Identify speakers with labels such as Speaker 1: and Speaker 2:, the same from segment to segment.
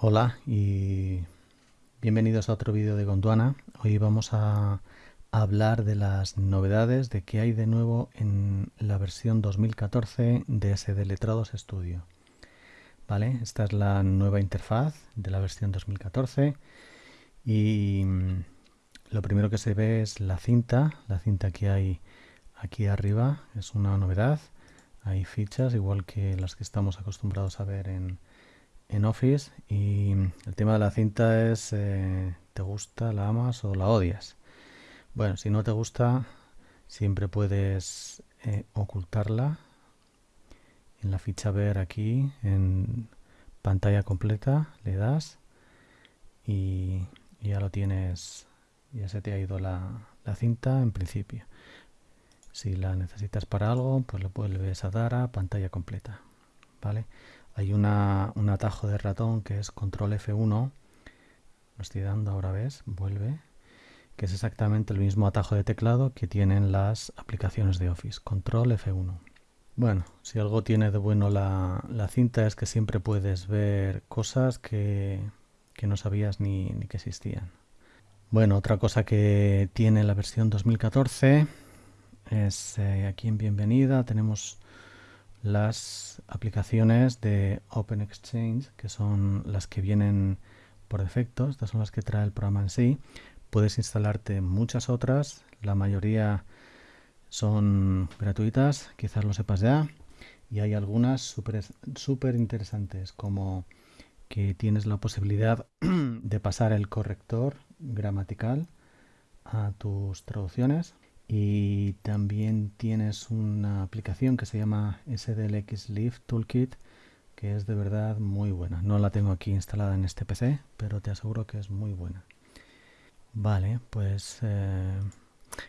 Speaker 1: Hola y bienvenidos a otro vídeo de Gondwana. Hoy vamos a hablar de las novedades de que hay de nuevo en la versión 2014 de SD Letrados Studio. Vale, esta es la nueva interfaz de la versión 2014 y lo primero que se ve es la cinta, la cinta que hay aquí arriba es una novedad. Hay fichas igual que las que estamos acostumbrados a ver en, en Office y el tema de la cinta es eh, ¿te gusta, la amas o la odias? Bueno, si no te gusta siempre puedes eh, ocultarla en la ficha ver aquí en pantalla completa le das y ya lo tienes ya se te ha ido la, la cinta en principio si la necesitas para algo pues le vuelves a dar a pantalla completa vale hay una, un atajo de ratón que es control F1 lo estoy dando ahora ves vuelve. Que es exactamente el mismo atajo de teclado que tienen las aplicaciones de Office. Control F1 bueno si algo tiene de bueno la, la cinta es que siempre puedes ver cosas que, que no sabías ni, ni que existían. Bueno otra cosa que tiene la versión 2014 es eh, aquí en bienvenida tenemos las aplicaciones de Open Exchange, que son las que vienen por defecto, estas son las que trae el programa en sí. Puedes instalarte muchas otras, la mayoría son gratuitas, quizás lo sepas ya, y hay algunas súper super interesantes, como que tienes la posibilidad de pasar el corrector gramatical a tus traducciones y también tienes una aplicación que se llama SDLX Live Toolkit que es de verdad muy buena. No la tengo aquí instalada en este PC, pero te aseguro que es muy buena. Vale, pues eh,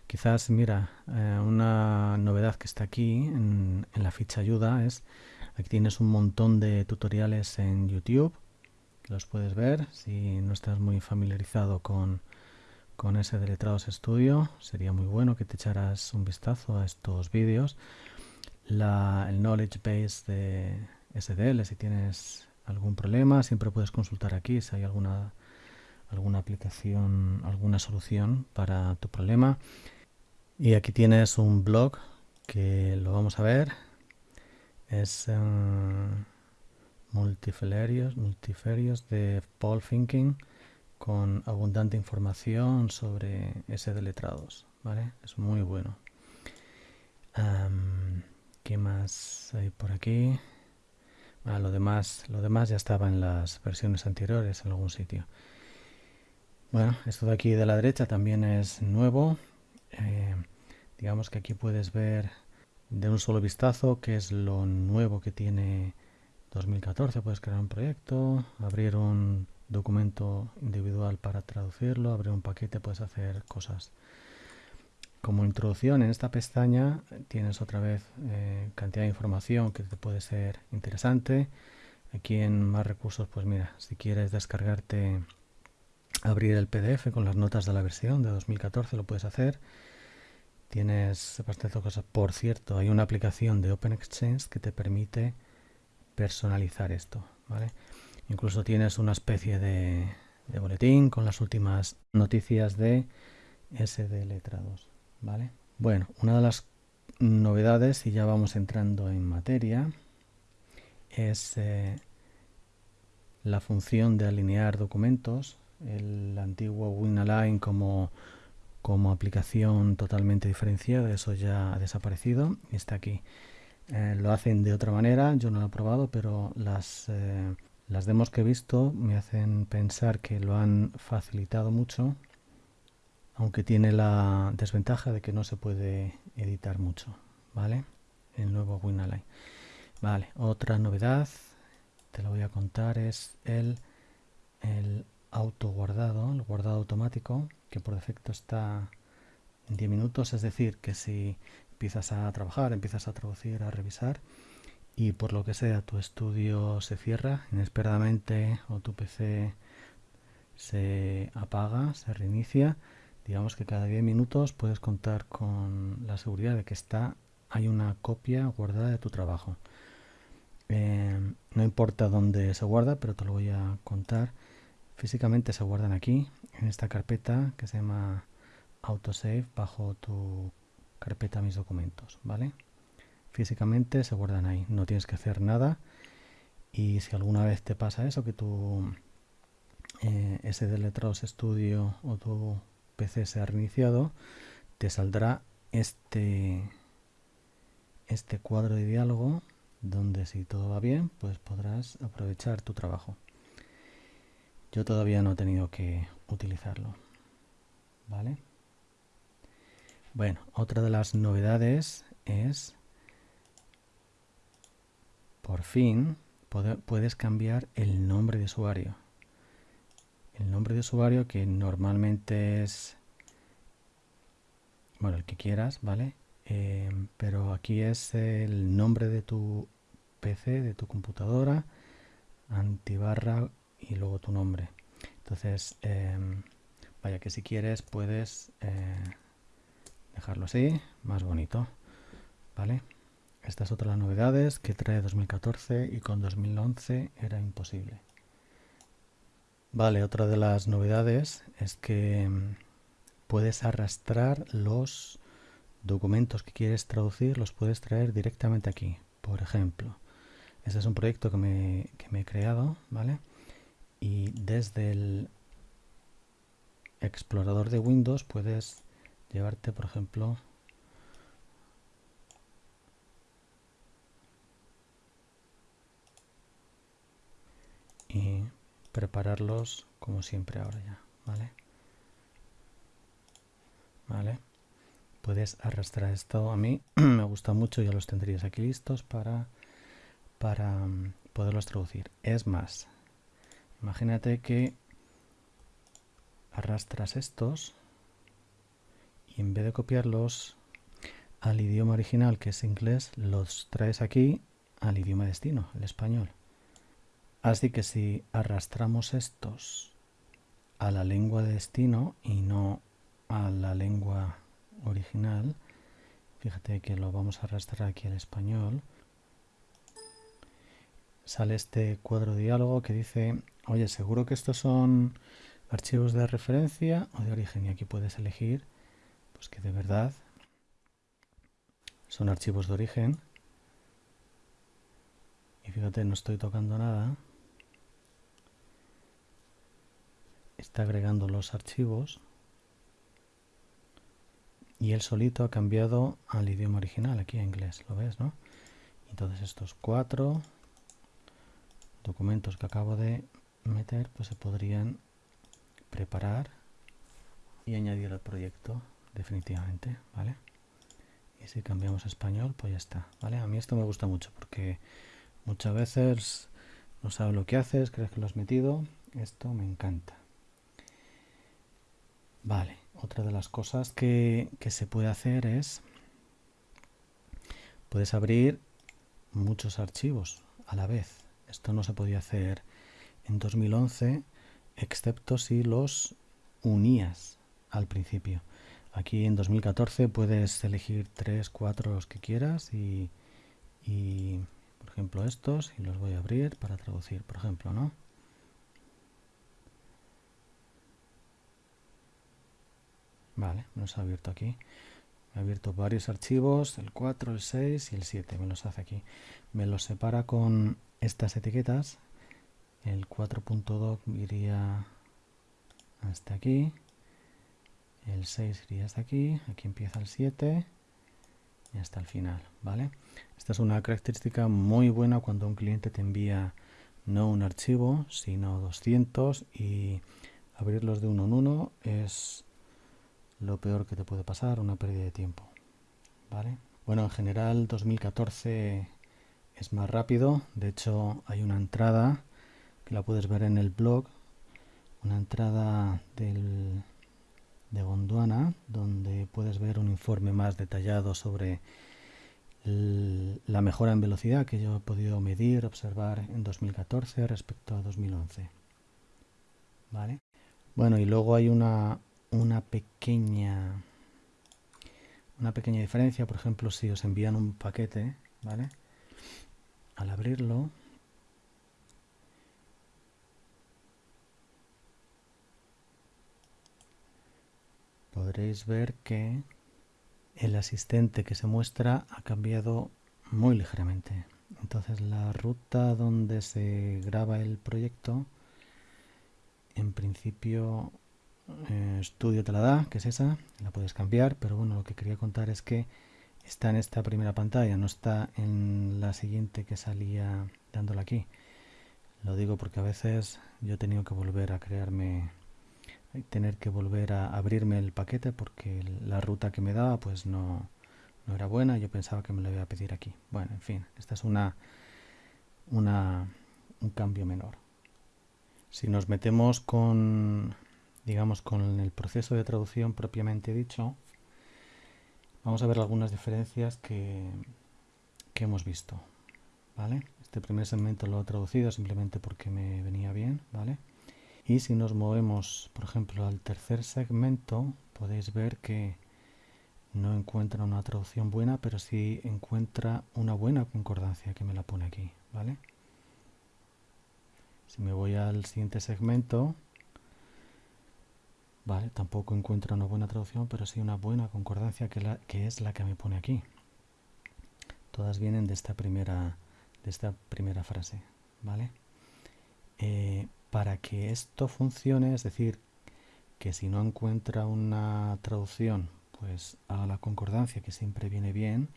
Speaker 1: quizás, mira, eh, una novedad que está aquí en, la ficha ayuda es, aquí tienes un montón de tutoriales en YouTube, los puedes ver si no estás muy familiarizado con, con ese de Letrados Studio. Sería muy bueno que te echaras un vistazo a estos vídeos. el Knowledge Base de SDL, si tienes algún problema, siempre puedes consultar aquí si hay alguna, alguna aplicación, alguna solución para tu problema. Y aquí tienes un blog que lo vamos a ver. Es uh, de Paul Thinking con abundante información sobre ese de letrados, ¿vale? Es muy bueno. ¿Qué más hay por aquí? Ah, lo demás, lo demás ya estaba en las versiones anteriores en algún sitio. Bueno, esto de aquí de la derecha también es nuevo. Eh, digamos que aquí puedes ver de un solo vistazo qué es lo nuevo que tiene 2014. Puedes crear un proyecto, abrir un documento individual para traducirlo, abrir un paquete, puedes hacer cosas. Como introducción en esta pestaña tienes otra vez eh, cantidad de información que te puede ser interesante. Aquí en más recursos, pues mira, si quieres descargarte, abrir el PDF con las notas de la versión de 2014 lo puedes hacer. Tienes bastante cosas. Por cierto, hay una aplicación de Open Exchange que te permite personalizar esto, ¿vale? Incluso tienes una especie de, boletín con las últimas noticias de SD Letrados. ¿vale? Bueno, una de las novedades, y ya vamos entrando en materia, es eh, la función de alinear documentos. El antiguo WinAlign como, como aplicación totalmente diferenciada, eso ya ha desaparecido y está aquí. Eh, lo hacen de otra manera, yo no lo he probado, pero las eh, las demos que he visto me hacen pensar que lo han facilitado mucho, aunque tiene la desventaja de que no se puede editar mucho, ¿vale? El nuevo WinAlign. Vale, otra novedad, te lo voy a contar, es el, el auto guardado, el guardado automático, que por defecto está en 10 minutos, es decir, que si empiezas a trabajar, empiezas a traducir, a revisar, y por lo que sea tu estudio se cierra inesperadamente o tu PC se apaga, se reinicia, digamos que cada 10 minutos puedes contar con la seguridad de que está hay una copia guardada de tu trabajo. Em, no importa dónde se guarda, pero te lo voy a contar. Físicamente se guardan aquí, en esta carpeta que se llama autosave bajo tu carpeta mis documentos, ¿vale? Físicamente se guardan ahí, no tienes que hacer nada y si alguna vez te pasa eso, que tu eh, ese Letrados Studio o tu PC se ha reiniciado, te saldrá este, este cuadro de diálogo donde si todo va bien, pues podrás aprovechar tu trabajo. Yo todavía no he tenido que utilizarlo. ¿Vale? Bueno, otra de las novedades es, por fin, puedes cambiar el nombre de usuario. El nombre de usuario que normalmente es, bueno, el que quieras, ¿vale? Eh, pero aquí es el nombre de tu PC, de tu computadora, antibarra y luego tu nombre. Entonces, em, vaya que si quieres puedes eh, dejarlo así, más bonito, ¿vale? Esta es otra de las novedades que trae 2014 y con 2011 era imposible. Vale, otra de las novedades es que mm, puedes arrastrar los documentos que quieres traducir, los puedes traer directamente aquí. Por ejemplo, este es un proyecto que me, que me he creado, ¿vale? Y desde el explorador de Windows puedes llevarte, por ejemplo, y prepararlos como siempre ahora ya, ¿vale? Vale. Puedes arrastrar esto a mí, me gusta mucho, ya los tendrías aquí listos para, para mm, poderlos traducir. Es más, imagínate que arrastras estos y en vez de copiarlos al idioma original que es inglés, los traes aquí al idioma destino, el español. Así que si arrastramos estos a la lengua de destino y no a la lengua original, fíjate que lo vamos a arrastrar aquí al español, sale este cuadro de diálogo que dice, oye, seguro que estos son archivos de referencia o de origen y aquí puedes elegir pues que de verdad son archivos de origen y fíjate no estoy tocando nada está agregando los archivos y él solito ha cambiado al idioma original aquí a inglés lo ves no entonces estos cuatro documentos que acabo de meter pues se podrían preparar y añadir al proyecto definitivamente, ¿vale? Y si cambiamos a español, pues ya está, ¿vale? A mí esto me gusta mucho porque muchas veces no sabes lo que haces, crees que lo has metido, esto me encanta. Vale, otra de las cosas que, se puede hacer es, puedes abrir muchos archivos a la vez. Esto no se podía hacer en 2011 excepto si los unías al principio. Aquí en 2014 puedes elegir 3, 4 los que quieras y, y, por ejemplo estos y los voy a abrir para traducir, por ejemplo, ¿no? Vale, me los ha abierto aquí. Me ha abierto varios archivos, el 4, el 6 y el 7, me los hace aquí. Me los separa con estas etiquetas. El 4.doc iría hasta aquí. El 6 iría hasta aquí. Aquí empieza el 7 y hasta el final vale esta es una característica muy buena cuando un cliente te envía no un archivo sino 200 y abrirlos de uno en uno es lo peor que te puede pasar una pérdida de tiempo vale bueno en general 2014 es más rápido de hecho hay una entrada la puedes ver en el blog, una entrada del, de Gondwana donde puedes ver un informe más detallado sobre la mejora en velocidad que yo he podido medir, observar en 2014 respecto a 2011. ¿Vale? Bueno, y luego hay una, una pequeña una pequeña diferencia, por ejemplo, si os envían un paquete, ¿vale? Al abrirlo, podréis ver que el asistente que se muestra ha cambiado muy ligeramente. Entonces la ruta donde se graba el proyecto, en principio eh, te la da, que es esa, la puedes cambiar, pero bueno, lo que quería contar es que está en esta primera pantalla, no está en la siguiente que salía dándole aquí. Lo digo porque a veces yo he tenido que volver a crearme, tener que volver a abrirme el paquete porque la ruta que me daba pues no, no era buena, yo pensaba que me lo iba a pedir aquí. Bueno, en fin, esta es una, una un cambio menor. Si nos metemos con, digamos, con el proceso de traducción propiamente dicho, vamos a ver algunas diferencias que, que hemos visto. ¿vale? Este primer segmento lo he traducido simplemente porque me venía bien, ¿vale? Y si nos movemos, por ejemplo, al tercer segmento, podéis ver que no encuentra una traducción buena, pero sí encuentra una buena concordancia que me la pone aquí, ¿vale? Si me voy al siguiente segmento, vale, tampoco encuentra una buena traducción, pero sí una buena concordancia que, la, que es la que me pone aquí. Todas vienen de esta primera de esta primera frase, ¿vale? Eh, para que esto funcione, es decir, que si no encuentra una traducción, pues haga la concordancia, que siempre viene bien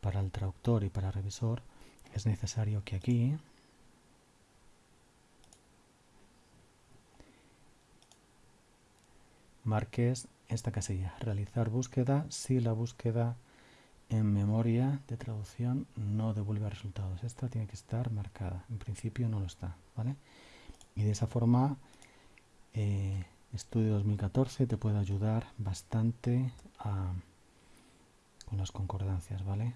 Speaker 1: para el traductor y para el revisor, es necesario que aquí marques esta casilla, realizar búsqueda si la búsqueda en memoria de traducción no devuelve resultados. Esta tiene que estar marcada. En principio no lo está, ¿vale? Y de esa forma, eh, Estudio 2014 te puede ayudar bastante con las concordancias, ¿vale?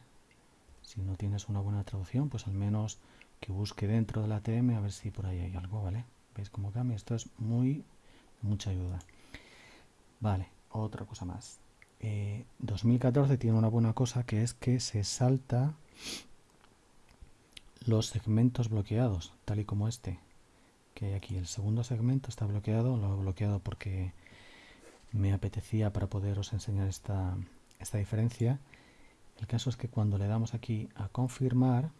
Speaker 1: Si no tienes una buena traducción, pues al menos que busque dentro del ATM a ver si por ahí hay algo, ¿vale? ¿Veis cómo cambia? Esto es muy, mucha ayuda. Vale, otra cosa más. 2014 eh, tiene una buena cosa que es que se salta los segmentos bloqueados, tal y como este que hay aquí. El segundo segmento está bloqueado, lo he bloqueado porque me apetecía para poderos enseñar esta, esta diferencia. El caso es que cuando le damos aquí a confirmar,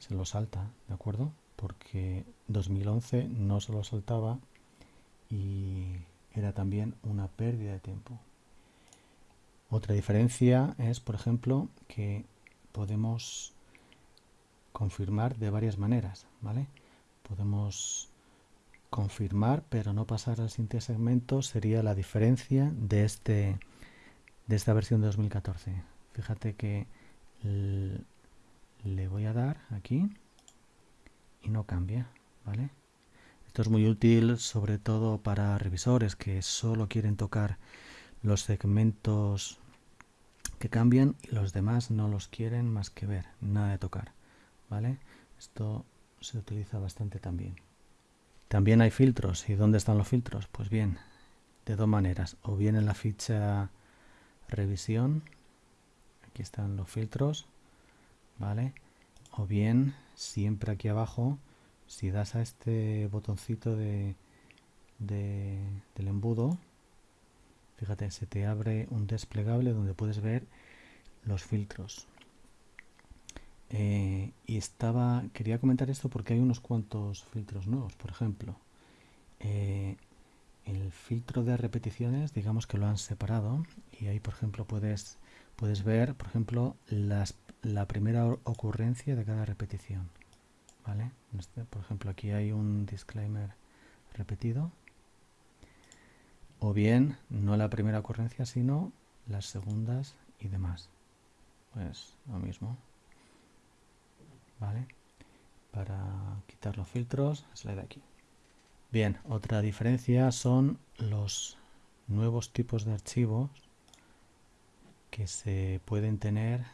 Speaker 1: se lo salta, ¿de acuerdo? Porque 2011 no se lo saltaba y era también una pérdida de tiempo. Otra diferencia es, por ejemplo, que podemos confirmar de varias maneras, ¿vale? Podemos confirmar, pero no pasar al siguiente segmento, sería la diferencia de, este, de esta versión de 2014. Fíjate que le voy a dar aquí y no cambia, ¿vale? Esto es muy útil sobre todo para revisores que solo quieren tocar los segmentos que cambian y los demás no los quieren más que ver, nada de tocar. ¿vale? Esto se utiliza bastante también. También hay filtros. ¿Y dónde están los filtros? Pues bien, de dos maneras. O bien en la ficha revisión, aquí están los filtros, ¿vale? O bien siempre aquí abajo si das a este botoncito de, del embudo, fíjate, se te abre un desplegable donde puedes ver los filtros. Eh, y estaba, quería comentar esto porque hay unos cuantos filtros nuevos, por ejemplo. Eh, el filtro de repeticiones, digamos que lo han separado y ahí, por ejemplo, puedes, puedes ver, por ejemplo, la primera ocurrencia de cada repetición. Este, por ejemplo, aquí hay un disclaimer repetido. O bien, no la primera ocurrencia, sino las segundas y demás. Pues lo mismo. ¿Vale? Para quitar los filtros, es de aquí. Bien, otra diferencia son los nuevos tipos de archivos que se pueden tener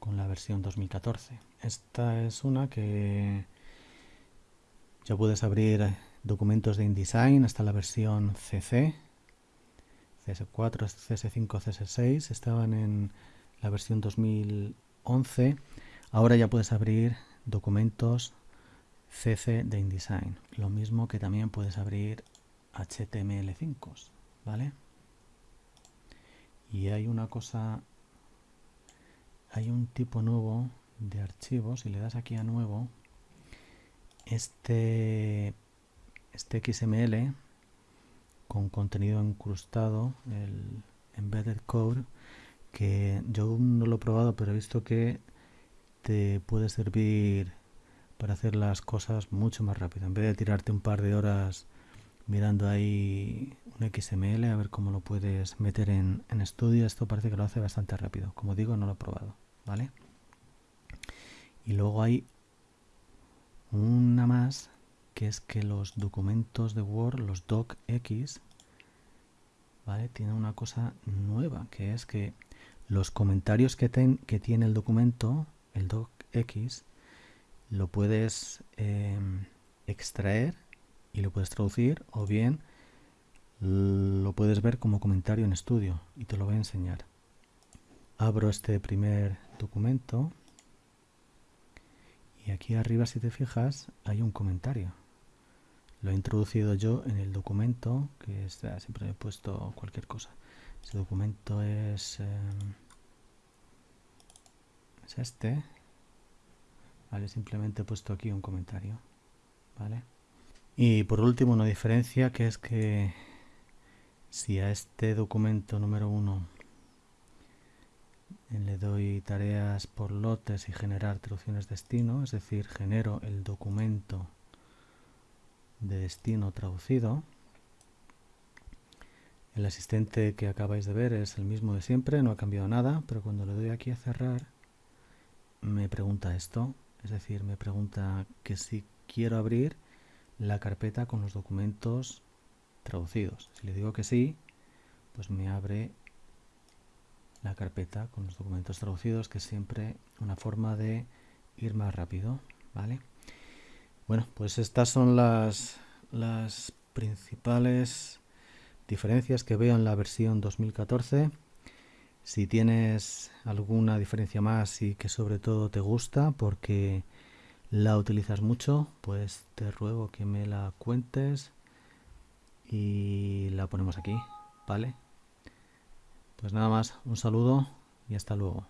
Speaker 1: con la versión 2014. Esta es una que ya puedes abrir documentos de InDesign hasta la versión CC, CS4, CS5, CS6, estaban en la versión 2011. Ahora ya puedes abrir documentos CC de InDesign, lo mismo que también puedes abrir HTML5, ¿vale? Y hay una cosa, hay un tipo nuevo de archivos, si le das aquí a nuevo, este, este XML con contenido incrustado, el embedded code, que yo no lo he probado, pero he visto que te puede servir para hacer las cosas mucho más rápido. En vez de tirarte un par de horas mirando ahí un XML a ver cómo lo puedes meter en, en estudio, esto parece que lo hace bastante rápido. Como digo, no lo he probado, ¿vale? Y luego hay una más que es que los documentos de Word, los docx, ¿vale? Tienen una cosa nueva, que es que los comentarios que, que tiene el documento, el docx, lo puedes em, extraer y lo puedes traducir o bien lo puedes ver como comentario en estudio y te lo voy a enseñar. Abro este primer documento y aquí arriba si te fijas hay un comentario. Lo he introducido yo en el documento, que está, siempre he puesto cualquier cosa. Ese documento es, em, es este. Vale, simplemente he puesto aquí un comentario. Vale. Y por último una diferencia que es que si a este documento número uno le doy tareas por lotes y generar traducciones destino, es decir, genero el documento de destino traducido. El asistente que acabáis de ver es el mismo de siempre, no ha cambiado nada, pero cuando le doy aquí a cerrar, me pregunta esto, es decir, me pregunta que si quiero abrir la carpeta con los documentos traducidos. Si le digo que sí, pues me abre la carpeta con los documentos traducidos, que siempre una forma de ir más rápido, ¿vale? Bueno, pues estas son las, las principales diferencias que veo en la versión 2014. Si tienes alguna diferencia más y que sobre todo te gusta porque la utilizas mucho, pues te ruego que me la cuentes y la ponemos aquí, ¿vale? Pues nada más, un saludo y hasta luego.